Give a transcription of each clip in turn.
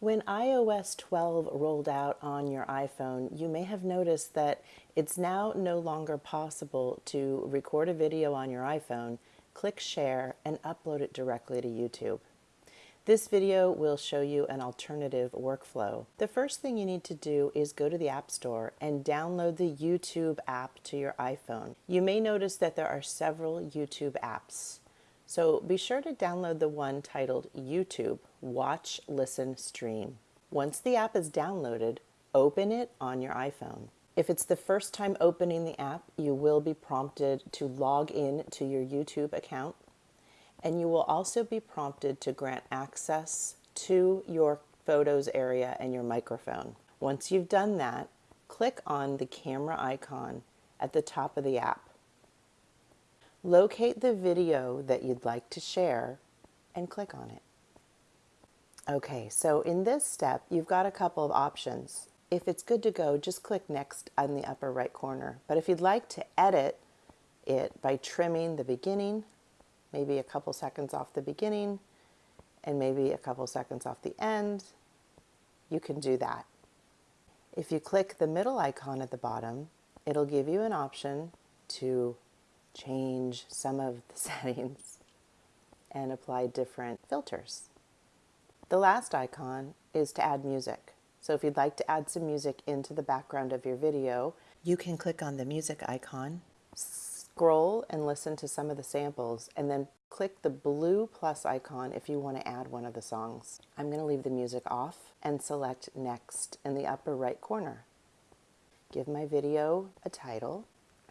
When iOS 12 rolled out on your iPhone, you may have noticed that it's now no longer possible to record a video on your iPhone, click share, and upload it directly to YouTube. This video will show you an alternative workflow. The first thing you need to do is go to the App Store and download the YouTube app to your iPhone. You may notice that there are several YouTube apps. So be sure to download the one titled YouTube Watch, Listen, Stream. Once the app is downloaded, open it on your iPhone. If it's the first time opening the app, you will be prompted to log in to your YouTube account and you will also be prompted to grant access to your photos area and your microphone. Once you've done that, click on the camera icon at the top of the app. Locate the video that you'd like to share and click on it. Okay, so in this step, you've got a couple of options. If it's good to go, just click next on the upper right corner. But if you'd like to edit it by trimming the beginning, maybe a couple seconds off the beginning, and maybe a couple seconds off the end, you can do that. If you click the middle icon at the bottom, it'll give you an option to change some of the settings and apply different filters. The last icon is to add music. So if you'd like to add some music into the background of your video, you can click on the music icon, scroll and listen to some of the samples, and then click the blue plus icon if you want to add one of the songs. I'm going to leave the music off and select next in the upper right corner. Give my video a title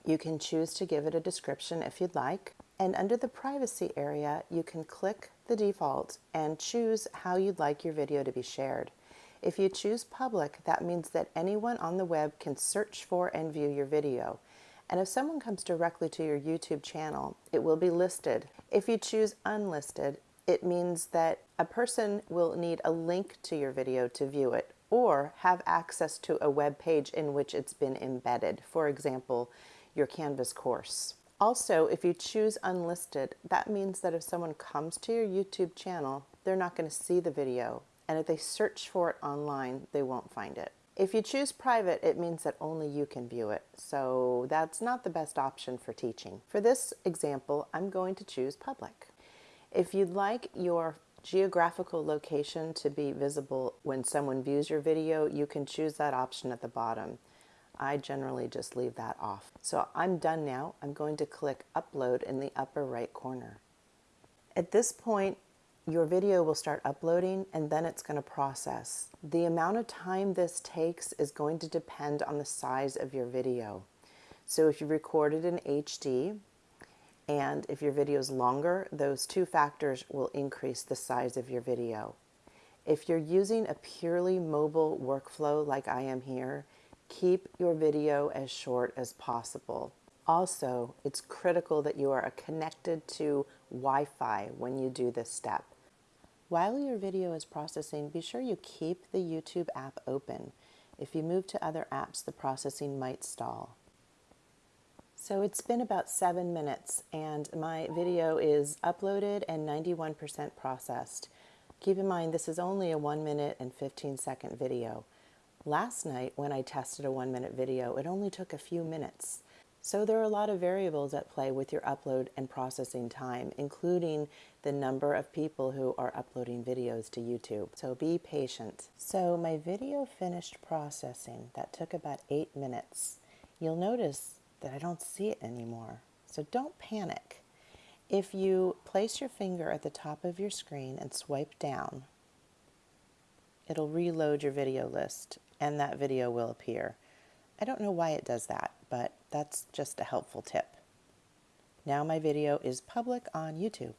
you can choose to give it a description if you'd like. And under the privacy area, you can click the default and choose how you'd like your video to be shared. If you choose public, that means that anyone on the web can search for and view your video. And if someone comes directly to your YouTube channel, it will be listed. If you choose unlisted, it means that a person will need a link to your video to view it or have access to a web page in which it's been embedded. For example, your Canvas course. Also, if you choose unlisted, that means that if someone comes to your YouTube channel, they're not going to see the video. And if they search for it online, they won't find it. If you choose private, it means that only you can view it. So that's not the best option for teaching. For this example, I'm going to choose public. If you'd like your geographical location to be visible when someone views your video, you can choose that option at the bottom. I generally just leave that off. So I'm done now. I'm going to click upload in the upper right corner. At this point, your video will start uploading and then it's going to process. The amount of time this takes is going to depend on the size of your video. So if you recorded in HD and if your video is longer, those two factors will increase the size of your video. If you're using a purely mobile workflow like I am here, Keep your video as short as possible. Also, it's critical that you are connected to Wi-Fi when you do this step. While your video is processing, be sure you keep the YouTube app open. If you move to other apps, the processing might stall. So it's been about seven minutes and my video is uploaded and 91% processed. Keep in mind this is only a one minute and 15 second video. Last night when I tested a one minute video, it only took a few minutes. So there are a lot of variables at play with your upload and processing time, including the number of people who are uploading videos to YouTube. So be patient. So my video finished processing. That took about eight minutes. You'll notice that I don't see it anymore. So don't panic. If you place your finger at the top of your screen and swipe down, it'll reload your video list and that video will appear. I don't know why it does that, but that's just a helpful tip. Now my video is public on YouTube.